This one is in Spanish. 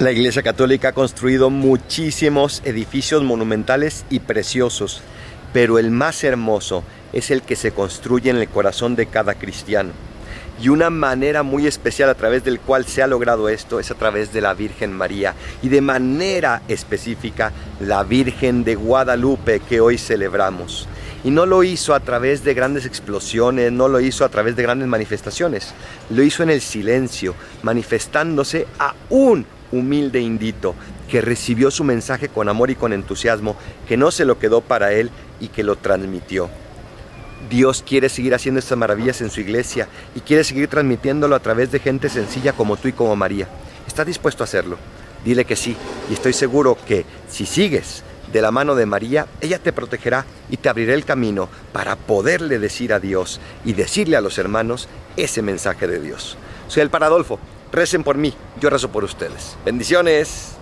La Iglesia Católica ha construido muchísimos edificios monumentales y preciosos, pero el más hermoso es el que se construye en el corazón de cada cristiano. Y una manera muy especial a través del cual se ha logrado esto es a través de la Virgen María y de manera específica la Virgen de Guadalupe que hoy celebramos. Y no lo hizo a través de grandes explosiones, no lo hizo a través de grandes manifestaciones, lo hizo en el silencio, manifestándose aún humilde indito, que recibió su mensaje con amor y con entusiasmo, que no se lo quedó para él y que lo transmitió. Dios quiere seguir haciendo estas maravillas en su iglesia y quiere seguir transmitiéndolo a través de gente sencilla como tú y como María. ¿Estás dispuesto a hacerlo? Dile que sí y estoy seguro que si sigues de la mano de María, ella te protegerá y te abrirá el camino para poderle decir a Dios y decirle a los hermanos ese mensaje de Dios. Soy el Paradolfo Recen por mí, yo rezo por ustedes. Bendiciones.